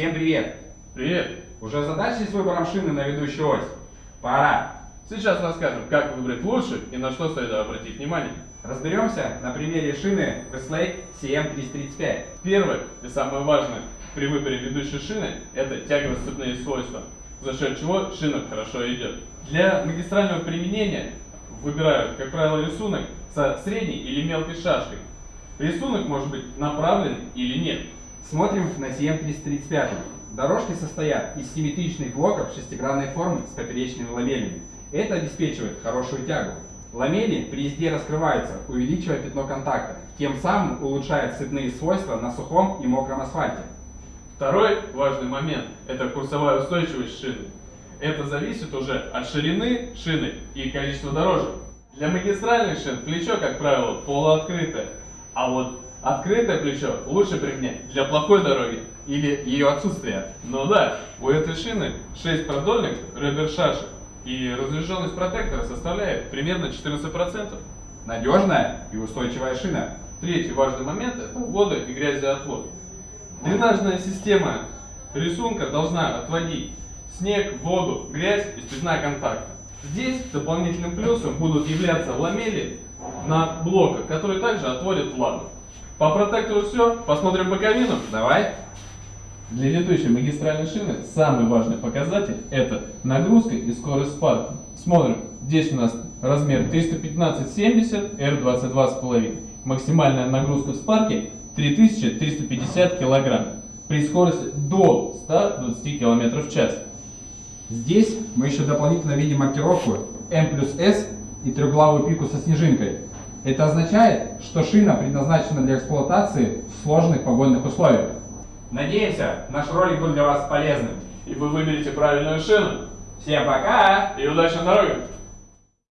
Всем привет! Привет! Уже задачи с выбором шины на ведущую ось? Пора! Сейчас расскажем, как выбрать лучше и на что стоит обратить внимание. Разберемся на примере шины Westlake CM335. Первое и самое важное при выборе ведущей шины – это тягово-сцепные свойства, за счет чего шина хорошо идет. Для магистрального применения выбирают, как правило, рисунок со средней или мелкой шашкой. Рисунок может быть направлен или нет. Смотрим на CM335. Дорожки состоят из симметричных блоков шестигранной формы с поперечными ламелями. Это обеспечивает хорошую тягу. Ламели при езде раскрываются, увеличивая пятно контакта, тем самым улучшает цветные свойства на сухом и мокром асфальте. Второй важный момент – это курсовая устойчивость шины. Это зависит уже от ширины шины и количества дорожек. Для магистральных шин плечо, как правило, полуоткрытое, а вот открытое плечо лучше применять для плохой дороги Или ее отсутствие. Но да, у этой шины 6 продольных ребер-шашек, и разряженность протектора составляет примерно 14%. Надежная и устойчивая шина. Третий важный момент – это вода и грязеотвод. Дренажная система рисунка должна отводить снег, воду, грязь из пятна контакта. Здесь дополнительным плюсом будут являться ламели на блоках, которые также отводят влагу. По протектору все, посмотрим боковину. Давай. Для летущей магистральной шины самый важный показатель это нагрузка и скорость спада. Смотрим, здесь у нас размер 315-70, R22,5. Максимальная нагрузка в спарке 3350 кг при скорости до 120 км в час. Здесь мы еще дополнительно видим маркировку M плюс S и трехглавую пику со снежинкой. Это означает, что шина предназначена для эксплуатации в сложных погодных условиях. Надеемся, наш ролик был для вас полезным. И вы выберете правильную шину. Всем пока! И удачи на дороге!